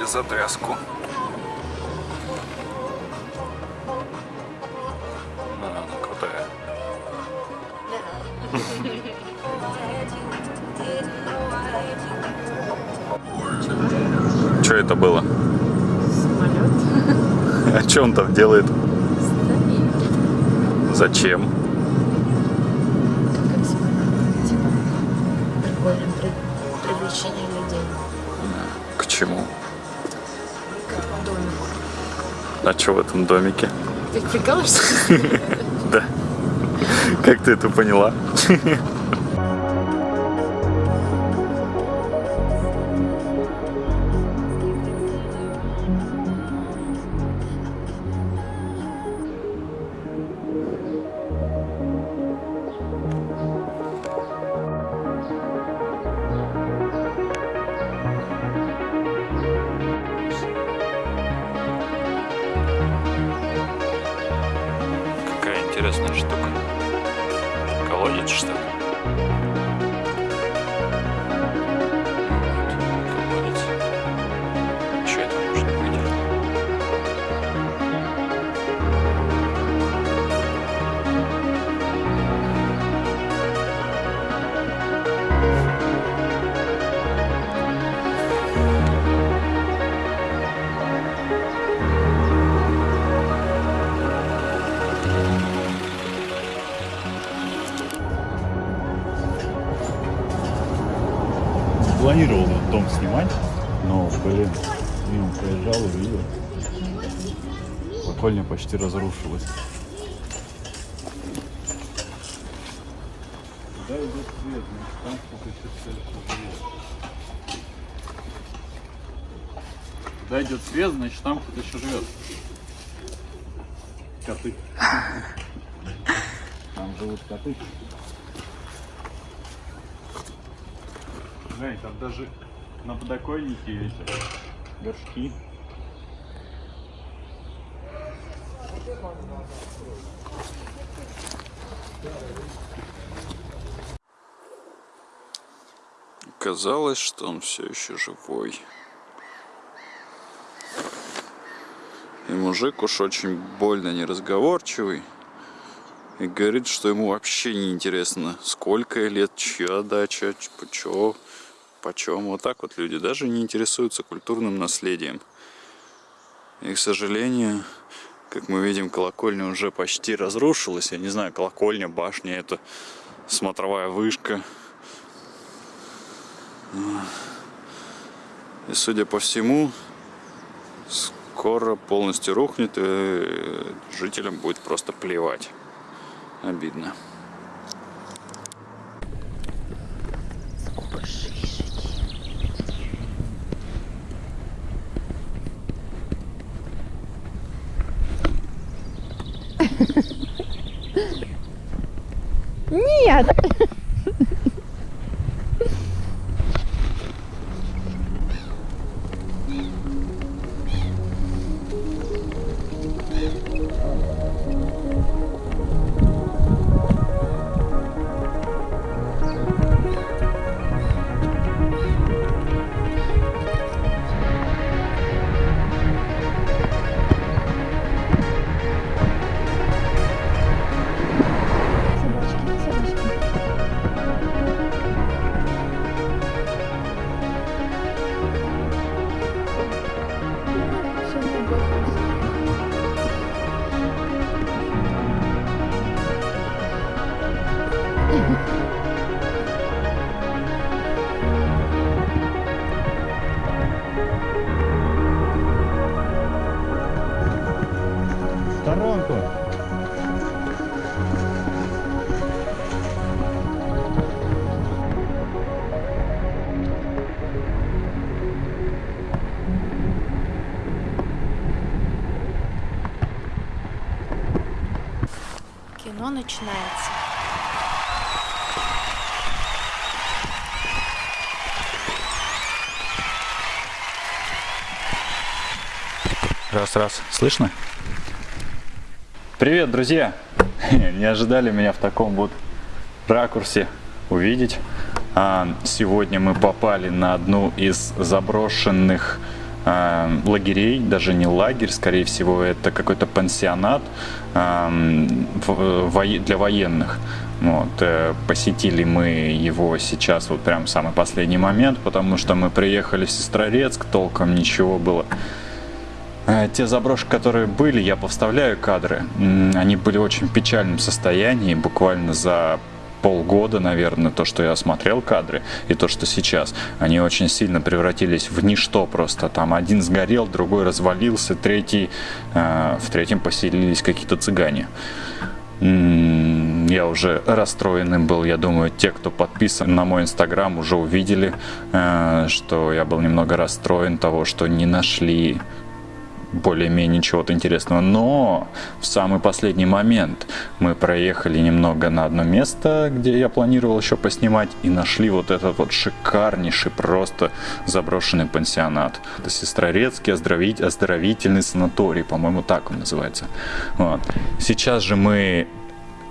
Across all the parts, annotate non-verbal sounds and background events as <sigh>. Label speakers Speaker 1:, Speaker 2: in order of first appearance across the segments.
Speaker 1: Простите за тряску. Она крутая. Что это было?
Speaker 2: Самолет. <laughs>
Speaker 1: А что он там делает? Зачем? А что в этом домике?
Speaker 2: Ты прикалываешься? <laughs>
Speaker 1: Да. Как ты это поняла? Интересная штука. Колодец, что ли?
Speaker 3: Колокольня почти разрушилась. Куда идет свет? Значит, там. Куда идет свет, значит, там кто-то еще живет. Коты. <laughs> Там живут коты. Жень, там даже на подоконнике эти горшки.
Speaker 1: Казалось, что он все еще живой. И мужик уж очень больно неразговорчивый. И говорит, что ему вообще не интересно, сколько лет, чья дача, чё, почем. Вот так вот люди даже не интересуются культурным наследием. И, к сожалению, как мы видим, колокольня уже почти разрушилась. Я не знаю, колокольня, башня, это смотровая вышка. И, судя по всему, скоро полностью рухнет, и жителям будет просто плевать. Обидно.
Speaker 2: Кино начинается.
Speaker 1: Раз, раз. Слышно? Привет, друзья! <laughs> Не ожидали меня в таком вот ракурсе увидеть. А, сегодня мы попали на одну из заброшенных э, лагерей, даже не лагерь, скорее всего, это какой-то пансионат э, в, для военных. Вот, э, посетили мы его сейчас вот прям самый последний момент, потому что мы приехали в Сестрорецк, толком ничего было. Э, те заброшки, которые были, я повставляю кадры, они были в очень печальном состоянии, буквально за полгода, наверное, то, что я смотрел кадры, и то, что сейчас, они очень сильно превратились в ничто просто. Там один сгорел, другой развалился, третий, э, в третьем поселились какие-то цыгане. Я уже расстроенным был, я думаю, те, кто подписан на мой инстаграм, уже увидели, э, что я был немного расстроен того, что не нашли более-менее чего-то интересного. Но в самый последний момент мы проехали немного на одно место, где я планировал еще поснимать, и нашли вот этот вот шикарнейший просто заброшенный пансионат. Это Сестрорецкий оздоровить, оздоровительный санаторий, по-моему, так он называется. Вот. Сейчас же мы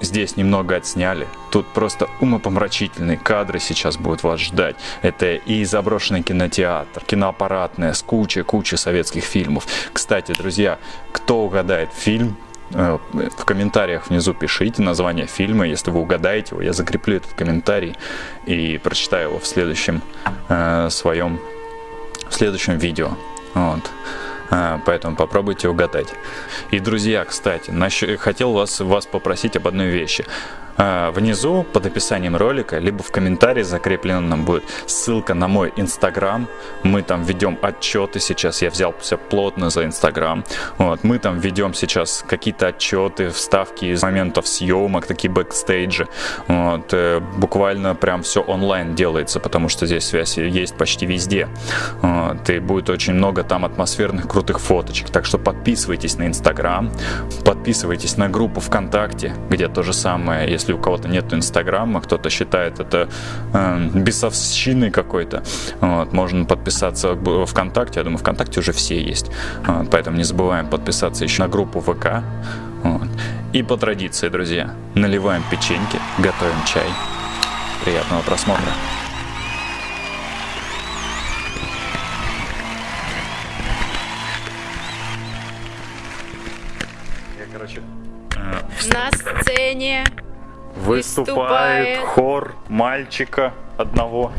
Speaker 1: Здесь немного отсняли. Тут просто умопомрачительные кадры сейчас будут вас ждать. Это и заброшенный кинотеатр, киноаппаратная, с кучей-кучей советских фильмов. Кстати, друзья, кто угадает фильм, э, в комментариях внизу пишите название фильма. Если вы угадаете его, я закреплю этот комментарий и прочитаю его в следующем э, своем в следующем видео. Вот. А, поэтому попробуйте угадать. И, друзья, кстати, хотел вас, вас попросить об одной вещи. А, внизу под описанием ролика, либо в комментарии закрепленном будет ссылка на мой инстаграм. Мы там ведем отчеты сейчас, я взялся плотно за инстаграм. Вот, мы там ведем сейчас какие-то отчеты, вставки из моментов съемок, такие бэкстейджи. Вот, э, буквально прям все онлайн делается, потому что здесь связь есть почти везде. Вот, и будет очень много там атмосферных крутых фоточек. Так что подписывайтесь на инстаграм, подписывайтесь на группу ВКонтакте, где то же самое, если если у кого-то нет инстаграма, кто-то считает это э, бесовщиной какой-то, вот, можно подписаться в ВКонтакте, я думаю, ВКонтакте уже все есть, вот, поэтому не забываем подписаться еще на группу ВК. Вот. И по традиции, друзья, наливаем печеньки, готовим чай. Приятного просмотра.
Speaker 2: Короче, на сцене
Speaker 1: Выступает, хор мальчика одного.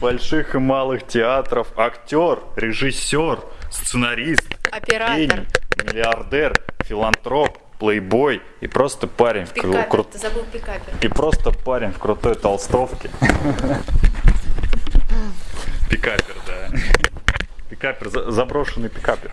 Speaker 1: Больших и малых театров. Актер, режиссер, сценарист,
Speaker 2: оператор, гений,
Speaker 1: миллиардер, филантроп, плейбой и просто парень
Speaker 2: пикапер, в кру... ты забыл пикапер.
Speaker 1: И просто парень в крутой толстовке. Пикапер, да. Пикапер, заброшенный пикапер.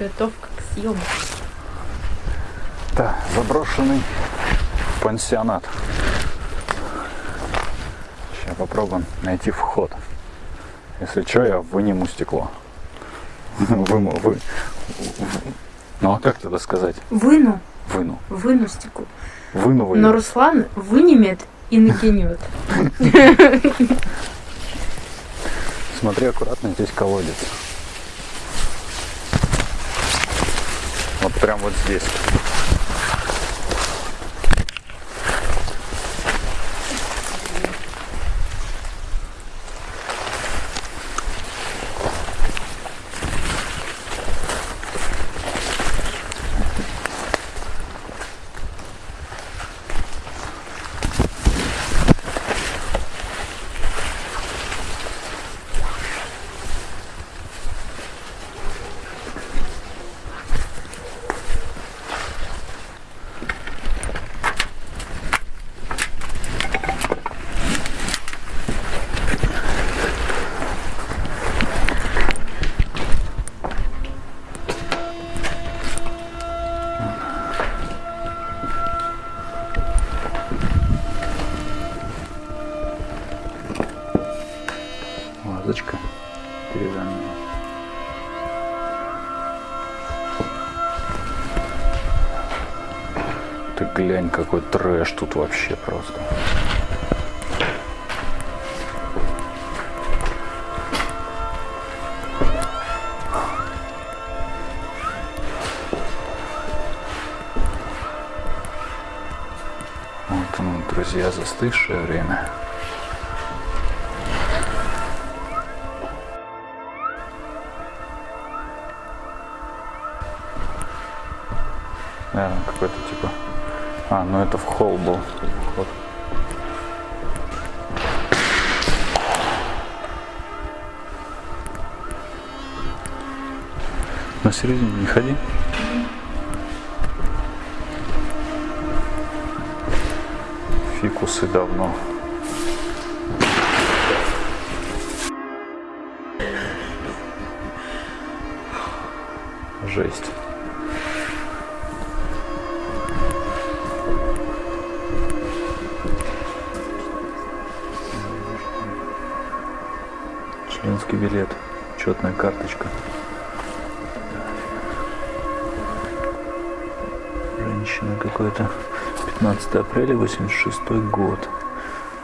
Speaker 2: Подготовка к съемке.
Speaker 1: Да, заброшенный пансионат. Сейчас попробуем найти вход. Если что, я выниму стекло. <laughs> Выму, вы. Ну а как тогда сказать?
Speaker 2: Выну.
Speaker 1: Выну.
Speaker 2: Выну стекло.
Speaker 1: Выну вы.
Speaker 2: Но Руслан вынимет и накинет. <laughs>
Speaker 1: Смотри аккуратно, здесь колодец. Вот прям вот здесь. Друзья, застывшее время. Наверное, какой-то типа... А, ну это в холл был. На середине не ходи. Фикусы давно. 15 апреля 86 год.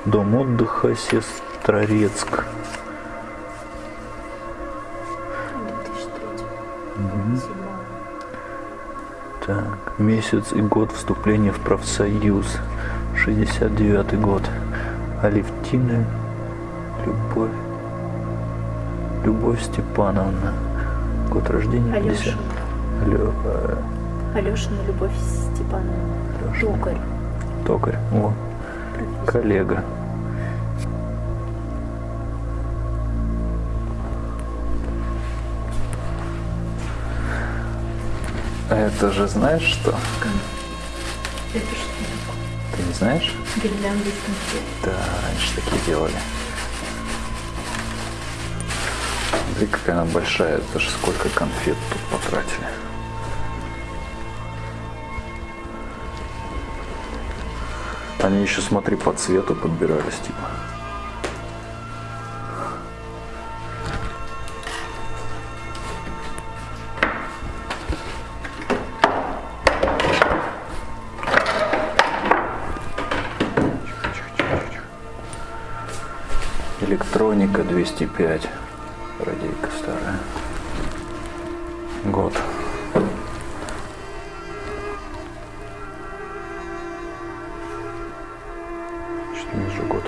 Speaker 1: Дом отдыха Сестрорецк.
Speaker 2: 2003.
Speaker 1: Так, месяц и год вступления в профсоюз. 69 год. Алевтина Любовь. Любовь Степановна. Год рождения 50.
Speaker 2: Алешина.
Speaker 1: Алё, э,
Speaker 2: Алешина Любовь Степановна.
Speaker 1: Алешина.
Speaker 2: Токарь.
Speaker 1: Токарь. О, коллега. Это же знаешь что?
Speaker 2: Это что?
Speaker 1: Ты не знаешь?
Speaker 2: Гирлянды из конфет.
Speaker 1: Да, раньше такие делали. Смотри, какая она большая. Это же сколько конфет тут потратили. Они еще, смотри, по цвету подбирались, типа. Электроника 205. Радийка старая. Чуть ниже год.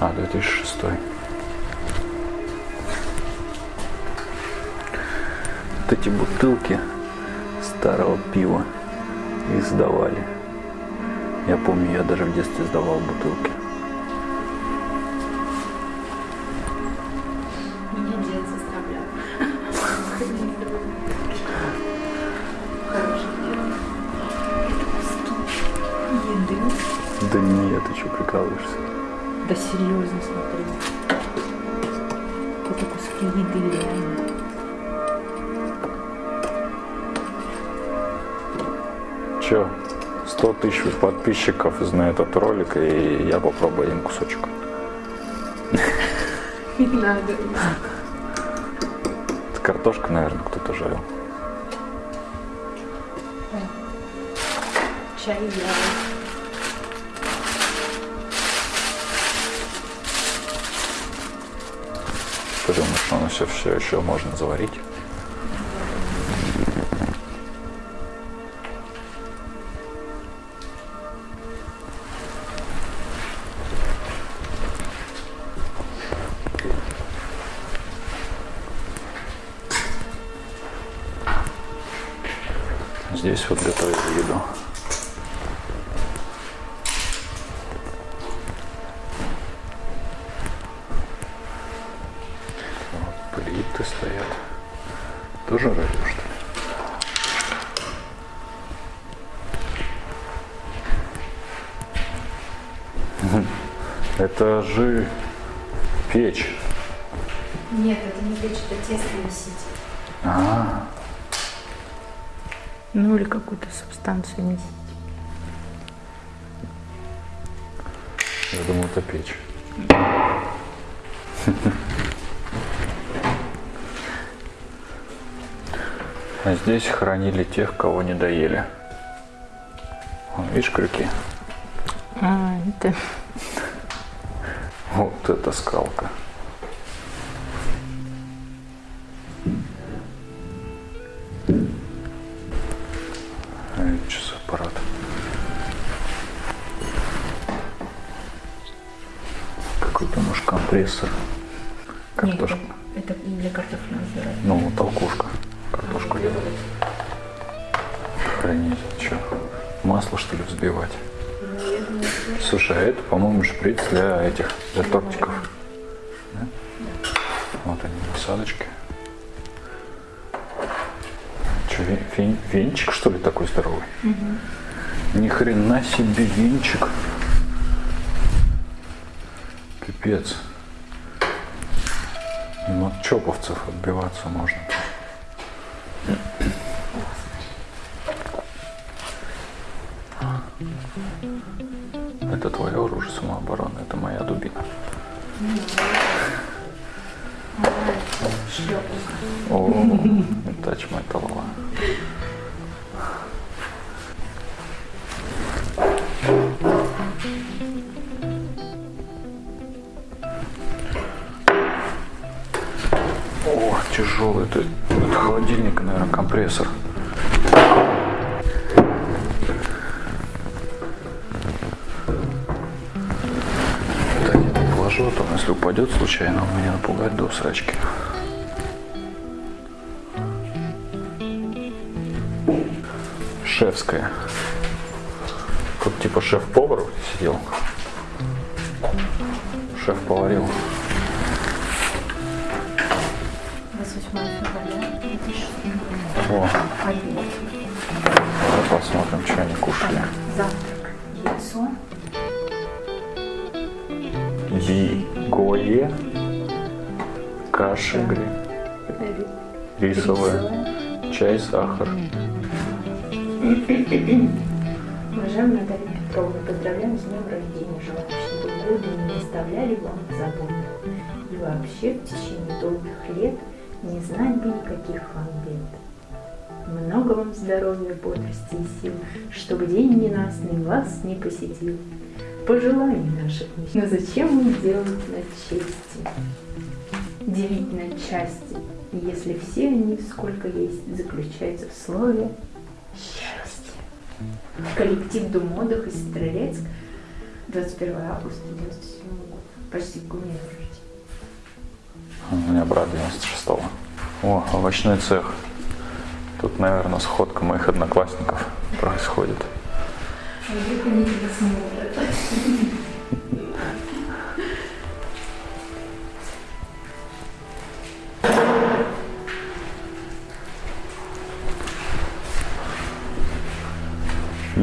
Speaker 1: А, 2006. Вот эти бутылки старого пива их сдавали. Я помню, я даже в детстве сдавал бутылки. Подписчиков знает этот ролик, и я попробую один кусочек.
Speaker 2: Не надо.
Speaker 1: Это картошка, наверное, кто-то жарил.
Speaker 2: Чай я.
Speaker 1: Ты думаешь, что оно все, все еще можно заварить? Здесь вот готовят еду.
Speaker 2: все вместе.
Speaker 1: Я думал, это печь. А здесь хранили тех, кого не доели. Вон, видишь, крюки?
Speaker 2: А, это...
Speaker 1: Вот это скалка. Может, компрессор.
Speaker 2: Нет,
Speaker 1: Картошка.
Speaker 2: это, для картофеля называется.
Speaker 1: Ну, толкушка. Картошку делать. Хранить. Что? Масло, что ли, взбивать? Слушай, а это, по-моему, шприц для этих, для тортиков. Да? Вот они, насадочки. Что, венчик, что ли, такой здоровый? Ни хрена себе венчик. Пипец. Им от чоповцев отбиваться можно. Тут типа шеф-повар сидел. Шеф поварил.
Speaker 2: 28 февраля 2006
Speaker 1: О, давай посмотрим, что они кушали.
Speaker 2: Завтрак. Яйцо.
Speaker 1: Вигое, каша гри, рисовая, чай, сахар.
Speaker 2: Уважаемая Наталья Петровна, поздравляем с днем рождения. Желаю, чтобы годы не оставляли вам забот. И вообще в течение долгих лет не знать бы никаких вам бед. Много вам здоровья, бодрости и сил, чтобы день ненастный вас не посетил. Пожеланий наших не Но зачем мы делать на чести? Делить на части, если все они, сколько есть, заключаются в слове счастье. Коллектив Думодах из Стрелецк, 21 августа 97 года. Почти к рождения.
Speaker 1: У меня брат 96-го. О, овощной цех. Тут, наверное, сходка моих одноклассников происходит.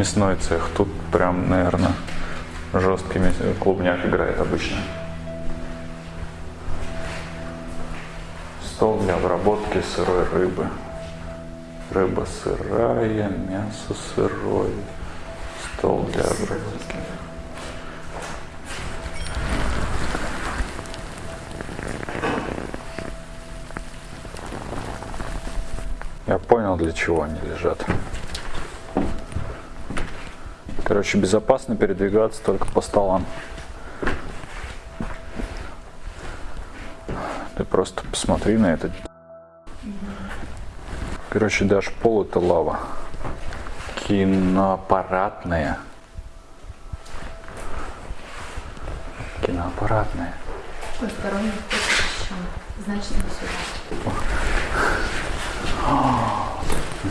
Speaker 1: Мясной цех. Тут прям, наверное, жесткий мяс- клубняк играет обычно. Стол для обработки сырой рыбы. Рыба сырая, мясо сырое. Стол для обработки. Я понял, для чего они лежат. Короче, безопасно передвигаться только по столам. Ты просто посмотри на это. Короче, даже пол это лава. Киноаппаратная. Киноаппаратная.
Speaker 2: Посторонний. Значит, не сюда.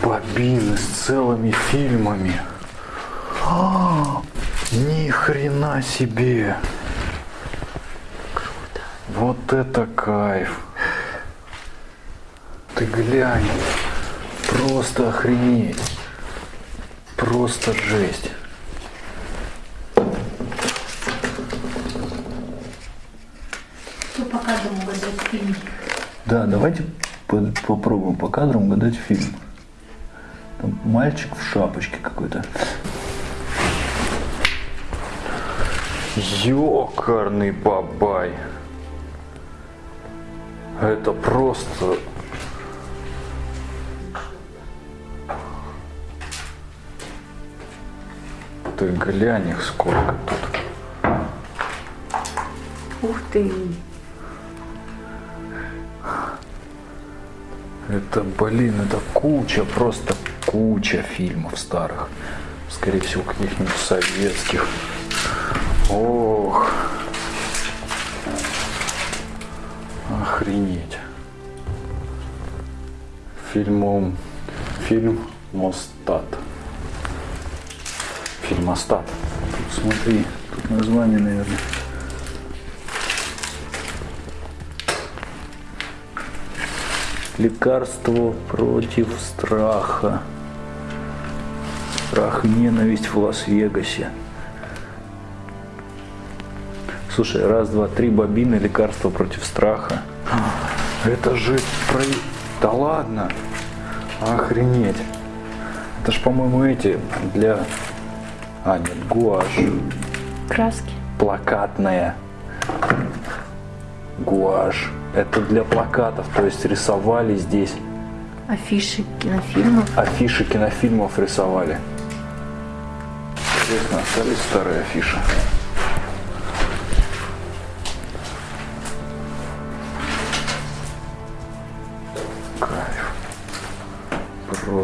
Speaker 1: Бобины с целыми фильмами. А, ни хрена себе. Вот это кайф. Ты глянь. Просто охренеть. Просто жесть.
Speaker 2: Кто по кадрам угадать фильм?
Speaker 4: Да, давайте по- попробуем по кадрам угадать фильм. Там мальчик в шапочке какой-то.
Speaker 1: Ёкарный бабай. Это просто... Ты глянь их сколько тут.
Speaker 2: Ух ты!
Speaker 1: Это, блин, это куча, просто куча фильмов старых. Скорее всего, каких-нибудь советских. Ох. Охренеть. Фильмом... Фильм Мостат. Фильмостат. Тут смотри, тут название, наверное. Лекарство против страха. Страх и ненависть в Лас-Вегасе. Слушай, раз, два, три бобины, лекарство против страха. Это же про... Да ладно. Охренеть. Это ж, по-моему, эти для... А, нет, гуашь.
Speaker 2: Краски.
Speaker 1: Плакатная. Гуашь. Это для плакатов, то есть рисовали здесь.
Speaker 2: Афиши кинофильмов.
Speaker 1: Афиши кинофильмов рисовали. Интересно, остались старые афиши?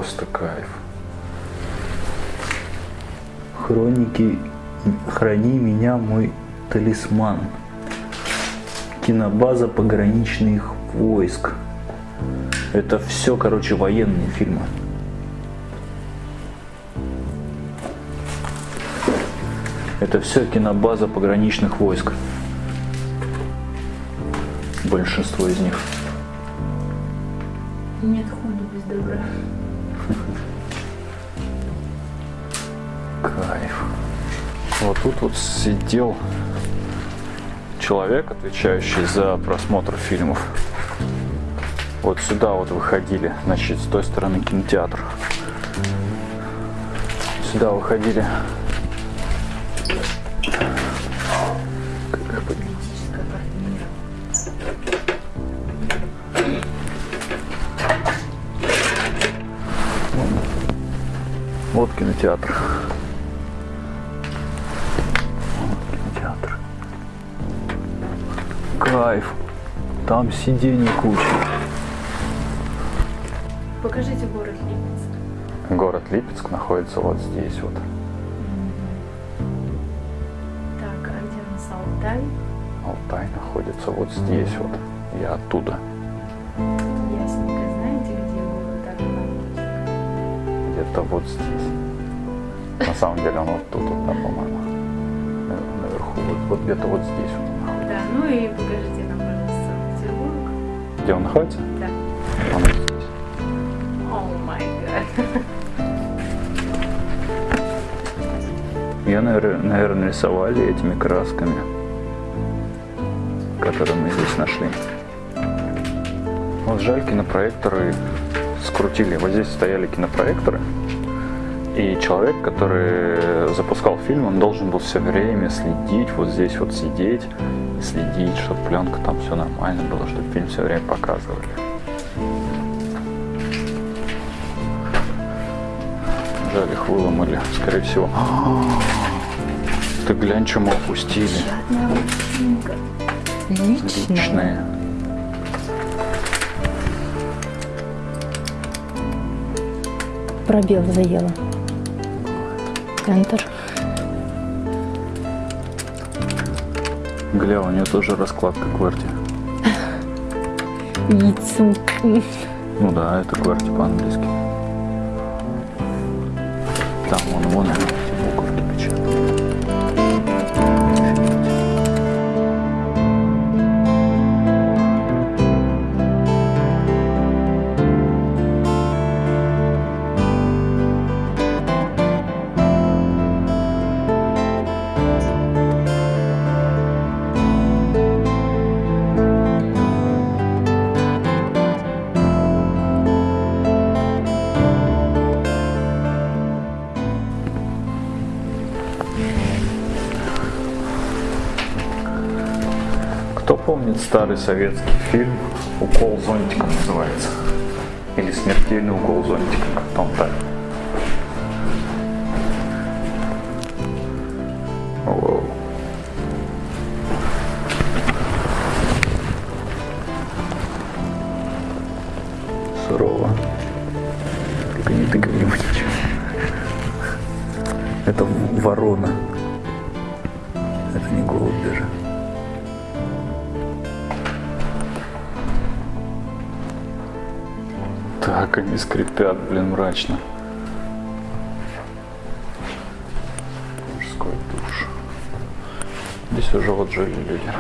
Speaker 1: Просто кайф. Хроники «Храни меня, мой талисман». Кинобаза пограничных войск. Это все, короче, военные фильмы. Это все кинобаза пограничных войск. Большинство из них.
Speaker 2: Нет худа без добра.
Speaker 1: Вот тут вот сидел человек, отвечающий за просмотр фильмов. Вот сюда вот выходили, значит, с той стороны кинотеатр. Сюда выходили. Вот кинотеатр. Там сидений куча.
Speaker 2: Покажите город Липецк.
Speaker 1: Город Липецк находится вот здесь вот.
Speaker 2: Так, а где у нас Алтай?
Speaker 1: Алтай находится вот здесь вот. Я оттуда.
Speaker 2: Ясненько. Знаете, где город Архангельск?
Speaker 1: Где-то вот здесь. На самом деле он вот тут, вот, да, по-моему. На- Наверху. Вот, вот где-то вот здесь он находится.
Speaker 2: Да, ну и.
Speaker 1: Где он находится?
Speaker 2: Да.
Speaker 1: Он вот здесь.
Speaker 2: Май гад.
Speaker 1: Ее, наверное, рисовали этими красками, которые мы здесь нашли. Вот жаль, кинопроекторы скрутили. Вот здесь стояли кинопроекторы, и человек, который запускал фильм, он должен был все время следить, вот здесь вот сидеть, следить, чтобы пленка там все нормально было, чтобы фильм все время показывали. Жаль, их выломали, скорее всего. Ты глянь, что мы
Speaker 2: картинка. Личная.
Speaker 1: Личные.
Speaker 2: Пробел заела. Enter.
Speaker 1: Гля, у нее тоже раскладка кварти. <laughs>
Speaker 2: Яйцу.
Speaker 1: Ну да, это кварти по-английски. Кто помнит старый советский фильм «Укол зонтиком» называется? Или «Смертельный укол зонтиком», как там так. Скрипят, блин, мрачно. Мужской душ. Здесь уже вот жили люди.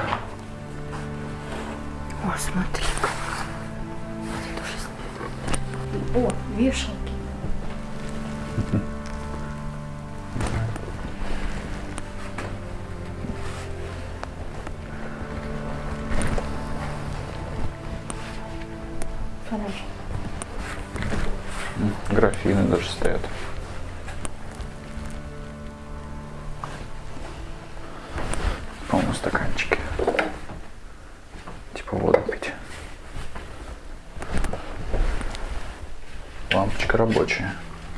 Speaker 1: Лампочка рабочая.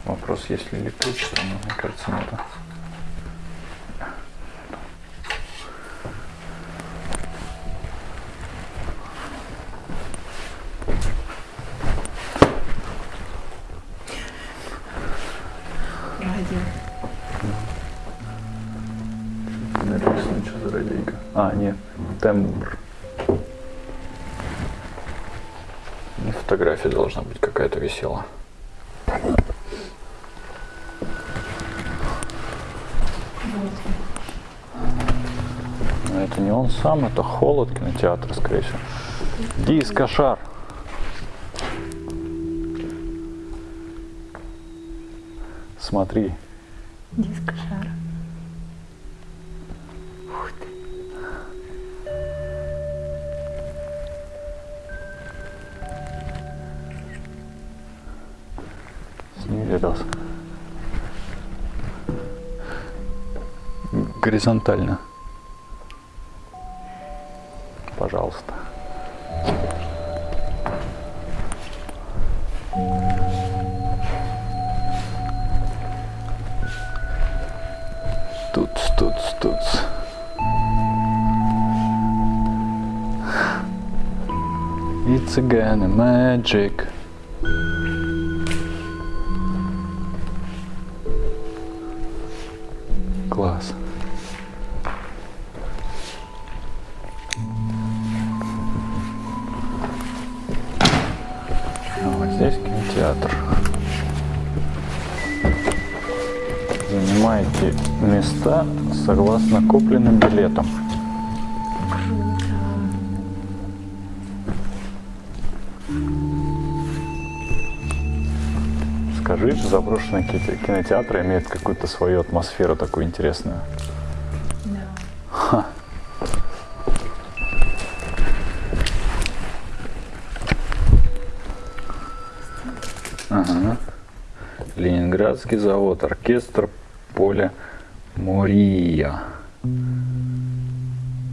Speaker 1: Вопрос, есть ли электричество, но мне кажется, нет.
Speaker 2: Радио.
Speaker 1: Написано, что за радийка. А, нет, тембр. Сам, это холод кинотеатра, скорее всего. Дискошар. Смотри,
Speaker 2: Диск шара.
Speaker 1: сними видос. Горизонтально. It's again magic. Класс. А вот здесь кинотеатр. Занимаете места согласно купленным билетам. Заброшенные какие-то кинотеатры имеют какую-то свою атмосферу такую интересную.
Speaker 2: Да.
Speaker 1: Ага. Ленинградский завод, оркестр поля Мурия.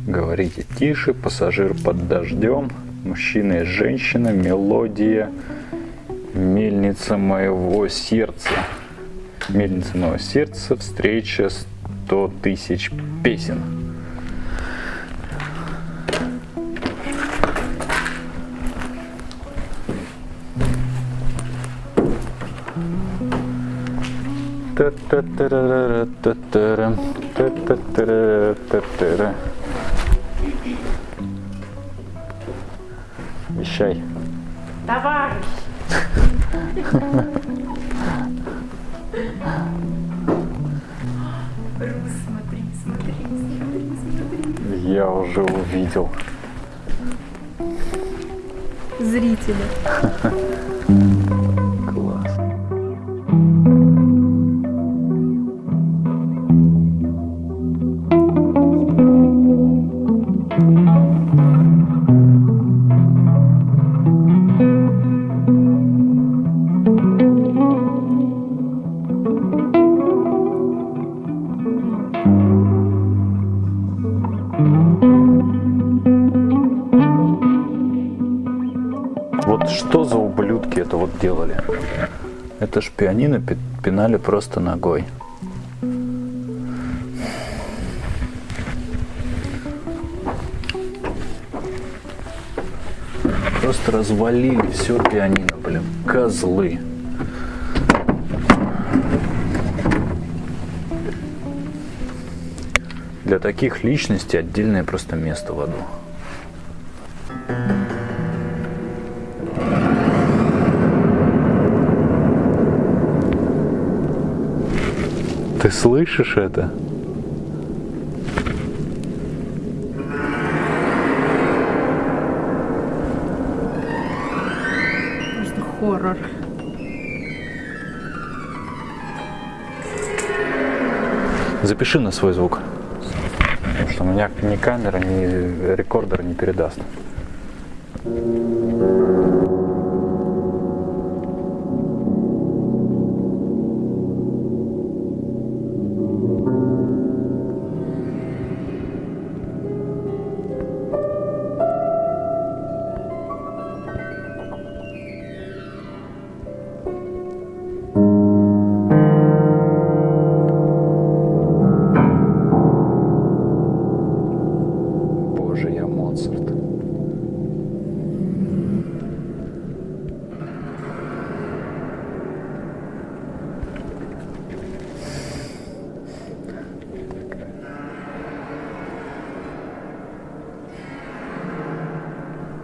Speaker 1: Говорите тише, пассажир под дождем, мужчина и женщина, мелодия, мельница моего сердца. Мельница моего сердца, встреча сто тысяч песен. Вещай.
Speaker 2: Товарищ! Рус, смотри, смотри, смотри, смотри.
Speaker 1: Я уже увидел.
Speaker 2: Зрители.
Speaker 1: Это ж пианино пи- пинали просто ногой. Просто развалили все пианино, блин. Козлы. Для таких личностей отдельное просто место в аду. Слышишь это?
Speaker 2: Просто хоррор.
Speaker 1: Запиши на свой звук. Потому что у меня ни камера, ни рекордер не передаст. Боже,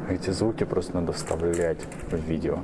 Speaker 1: Эти звуки просто надо вставлять в видео.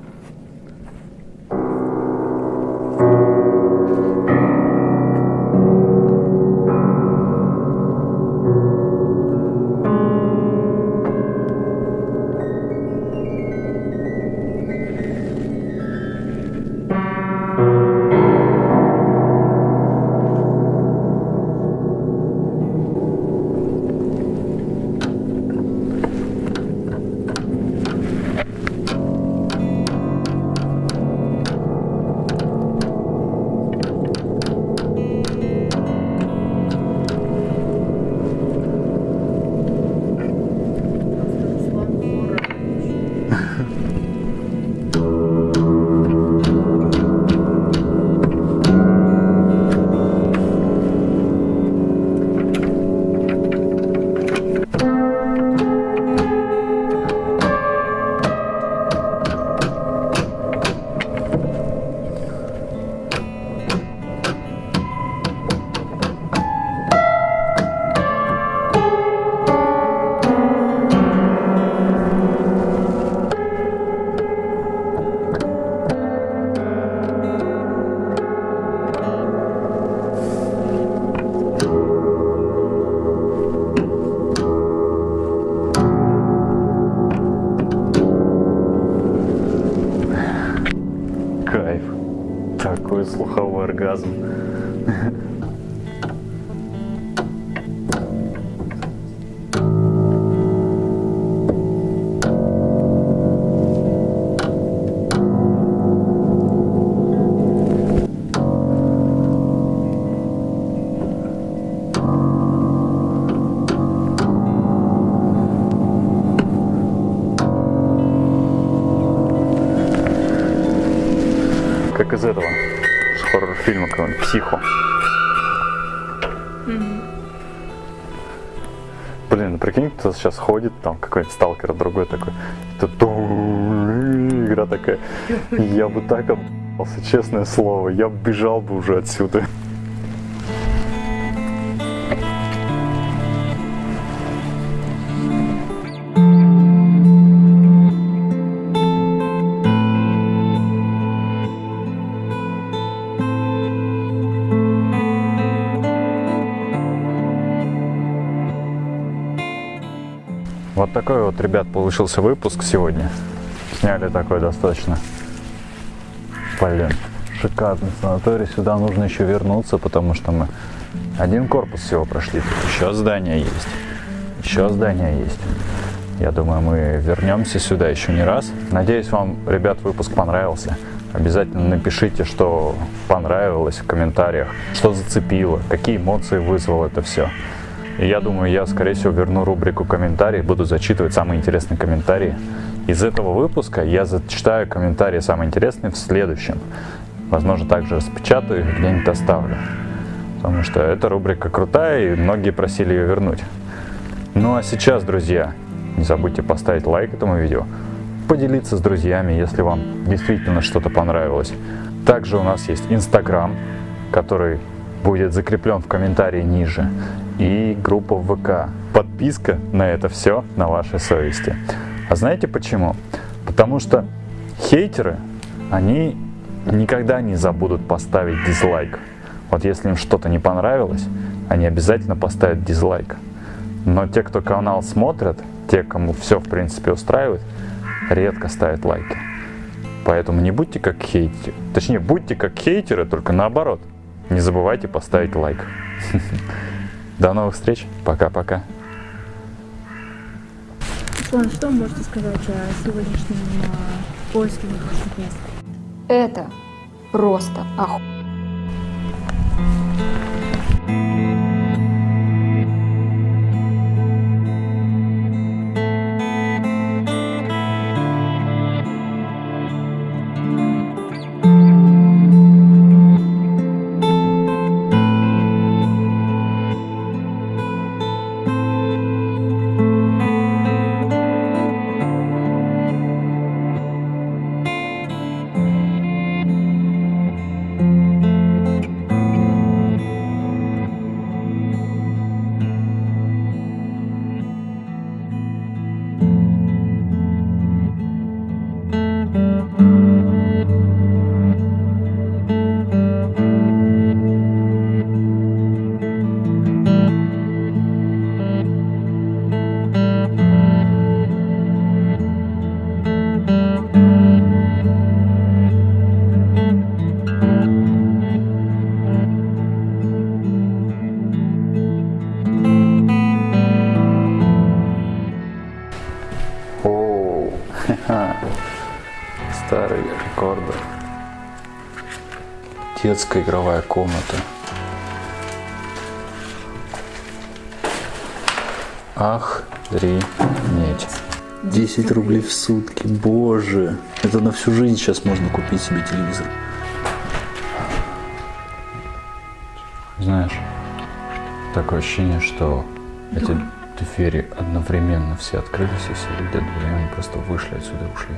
Speaker 1: Там какой-нибудь сталкер другой такой, игра такая. Я бы так обался, честное слово, я бежал бы уже отсюда. Вот такой вот, ребят, получился выпуск сегодня. Сняли такой достаточно, блин, шикарный санаторий. Сюда нужно еще вернуться, потому что мы один корпус всего прошли. Тут еще здание есть. Еще здание есть. Я думаю, мы вернемся сюда еще не раз. Надеюсь, вам, ребят, выпуск понравился. Обязательно напишите, что понравилось в комментариях, что зацепило, какие эмоции вызвало это все. И я думаю, я, скорее всего, верну рубрику комментарии, буду зачитывать самые интересные комментарии. Из этого выпуска я зачитаю комментарии самые интересные в следующем. Возможно, также распечатаю их, где-нибудь оставлю. Потому что эта рубрика крутая, и многие просили ее вернуть. Ну а сейчас, друзья, не забудьте поставить лайк этому видео, поделиться с друзьями, если вам действительно что-то понравилось. Также у нас есть Инстаграм, который будет закреплен в комментарии ниже. И группа ВК. Подписка на это все на вашей совести. А знаете почему? Потому что хейтеры, они никогда не забудут поставить дизлайк. Вот если им что-то не понравилось, они обязательно поставят дизлайк. Но те, кто канал смотрят, те, кому все в принципе устраивает, редко ставят лайки. Поэтому не будьте как хейтеры. Точнее, будьте как хейтеры, только наоборот. Не забывайте поставить лайк. <laughs> До новых встреч. Пока-пока.
Speaker 5: Руслан, что вы можете сказать о сегодняшнем а, поиске воздушных мест?
Speaker 6: Это просто оху...
Speaker 1: Детская игровая комната. Ах, медь. 10 рублей в сутки, боже. Это на всю жизнь сейчас можно купить себе телевизор. Знаешь, такое ощущение, что эти двери одновременно все открылись, и все люди одновременно просто вышли отсюда и ушли.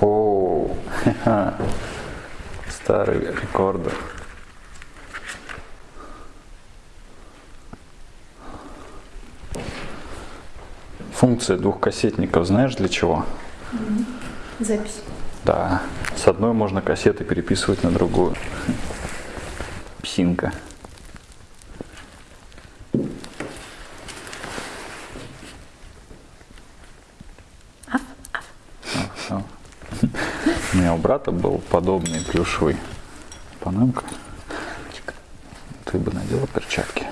Speaker 1: Ха-ха. <laughs> старый рекордер. Функция двухкассетников знаешь для чего?
Speaker 5: Запись.
Speaker 1: Да, с одной можно кассеты переписывать на другую. Псинка. А, У меня у брата был подобный плюшевый панамка. Ты бы надела перчатки.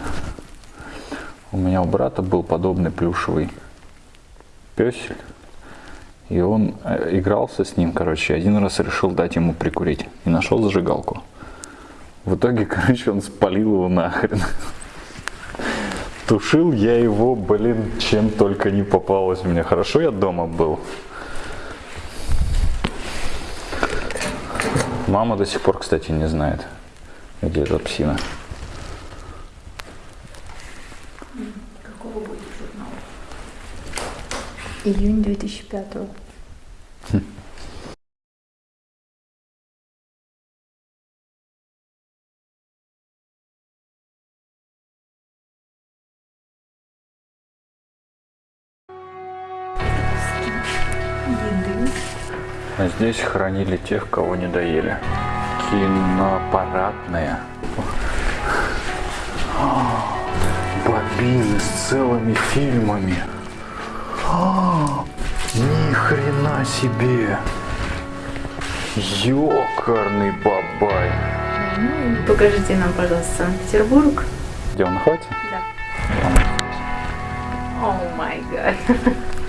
Speaker 1: У меня у брата был подобный плюшевый песель. И он э, игрался с ним, короче, один раз решил дать ему прикурить. И нашел зажигалку. В итоге, <laughs> короче, он спалил его нахрен. Тушил я его, блин, чем только не попалось мне. Хорошо я дома был. Мама до сих пор, кстати, не знает, где эта псина.
Speaker 2: Какого будет журнал? Июнь 2005 еды.
Speaker 1: А здесь хранили тех, кого не доели. Киноаппаратные. Бобины с целыми фильмами. Ни хрена себе. Ёкарный бабай.
Speaker 2: Ну покажите нам, пожалуйста, Санкт-Петербург.
Speaker 1: Где он находится?
Speaker 2: Да. О май гад. <laughs>